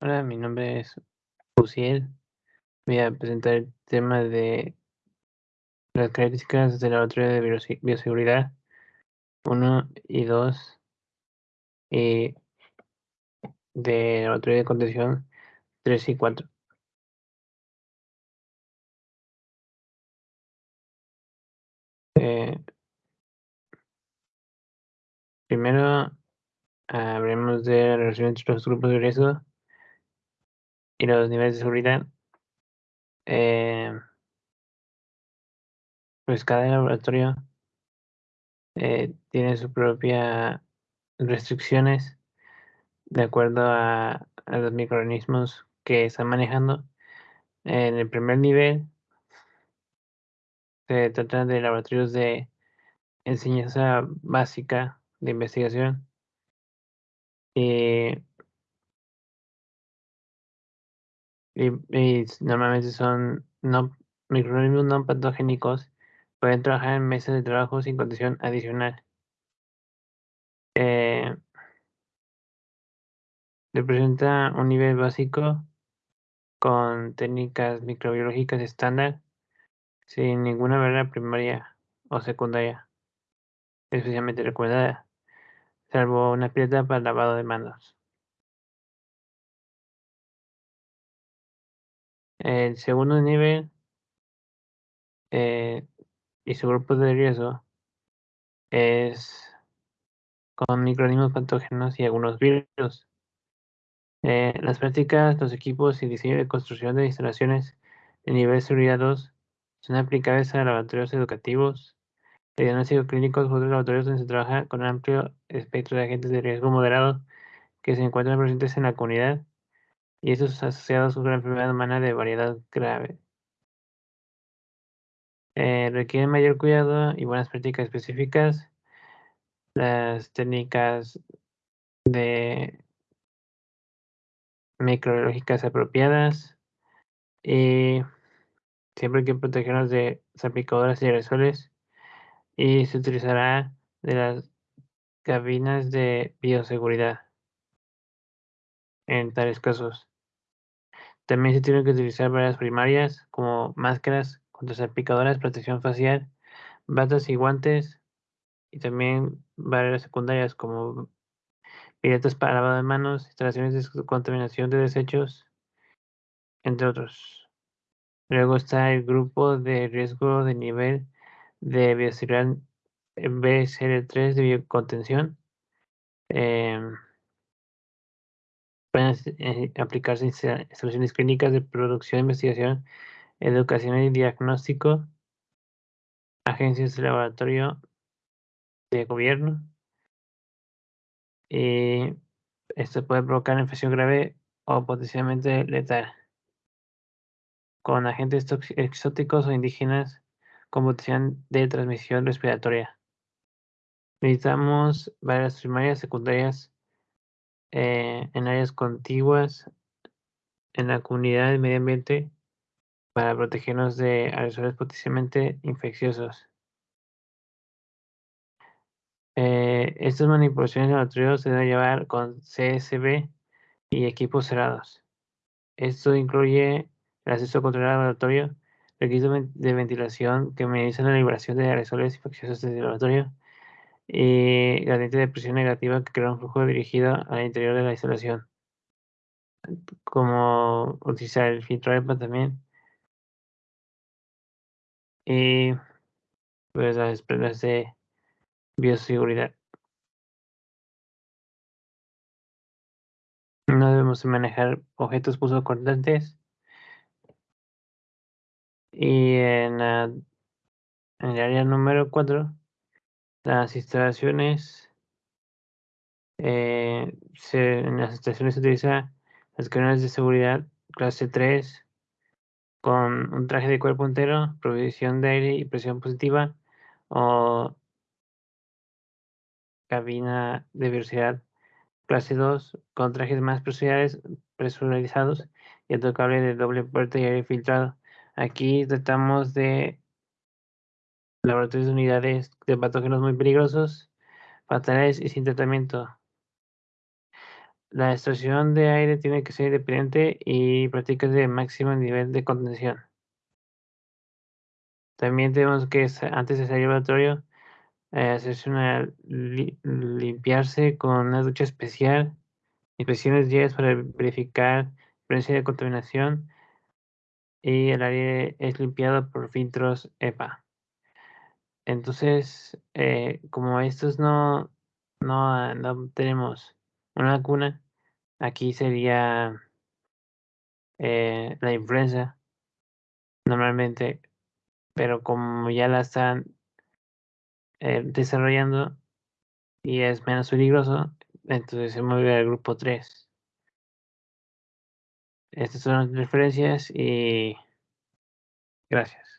Hola, mi nombre es Uciel. Voy a presentar el tema de las características del laboratorio de bioseguridad 1 y 2 y de laboratorio de contención 3 y 4. Eh, primero hablemos de la relación entre los grupos de riesgo y los niveles de seguridad. Eh, pues cada laboratorio eh, tiene su propia restricciones de acuerdo a, los microorganismos que están manejando. En el primer nivel se trata de laboratorios de enseñanza básica de investigación. Y, y, normalmente son no, microorganismos no patogénicos, pueden trabajar en mesas de trabajo sin condición adicional. Eh, representa un nivel básico con técnicas microbiológicas estándar sin ninguna barrera primaria o secundaria especialmente recomendada, salvo una pieza para lavado de manos. El segundo nivel eh, y su grupo de riesgo es con microorganismos patógenos y algunos virus. Eh, las prácticas, los equipos y diseño de construcción de instalaciones de nivel seguridad 2 son aplicables a laboratorios educativos, de diagnóstico clínicos u otros laboratorios donde se trabaja con un amplio espectro de agentes de riesgo moderado que se encuentran presentes en la comunidad y estos asociados a una enfermedad humana de variedad grave. Eh, requieren mayor cuidado y buenas prácticas específicas. Las técnicas de microbiológicas apropiadas y siempre hay que protegernos de salpicadoras y aerosoles y se utilizará de las cabinas de bioseguridad en tales casos. También se tienen que utilizar varias primarias como máscaras contra salpicadoras, protección facial, batas y guantes y también barreras secundarias como piletas para lavado de manos, instalaciones de contaminación de desechos, entre otros. Luego está el grupo de riesgo de nivel de bioseguridad BSL3 de biocontención. Eh, pueden eh, aplicarse instalaciones clínicas de producción, investigación, educación y diagnóstico, agencias de laboratorio de gobierno. Y esto puede provocar infección grave o potencialmente letal con agentes exóticos o indígenas con potencial de transmisión respiratoria. Necesitamos varias primarias, secundarias, eh, en áreas contiguas en la comunidad del medio ambiente para protegernos de aerosoles potencialmente infecciosos. Eh, estas manipulaciones de laboratorio se deben llevar con CSB y equipos cerrados. Esto incluye el acceso controlado al laboratorio, requisitos de ventilación que minimizan la liberación de aerosoles infecciosos desde el laboratorio, y gradiente de presión negativa que crea un flujo dirigido al interior de la instalación. Como utilizar el filtro EPA también. Y pues las prendas de bioseguridad. No debemos manejar objetos pulso cortantes. Y en, en el área número 4 las instalaciones, eh, en las instalaciones se utiliza las cámaras de seguridad clase 3 con un traje de cuerpo entero, provisión de aire y presión positiva o cabina de velocidad clase 2 con trajes más presurizados y otro cable de doble puerta y aire filtrado. Aquí tratamos de laboratorios de unidades de patógenos muy peligrosos, fatales y sin tratamiento. La estación de aire tiene que ser independiente y prácticas de máximo nivel de contención. También tenemos que, antes de salir al laboratorio, eh, hacerse una limpiarse con una ducha especial, inspecciones diarias para verificar presencia de contaminación y el área es limpiado por filtros EPA. Entonces, eh, como estos no, no, no tenemos una vacuna, aquí sería eh, la influenza normalmente, pero como ya la están eh, desarrollando y es menos peligroso, entonces se mueve al grupo 3. Estas son las referencias y gracias.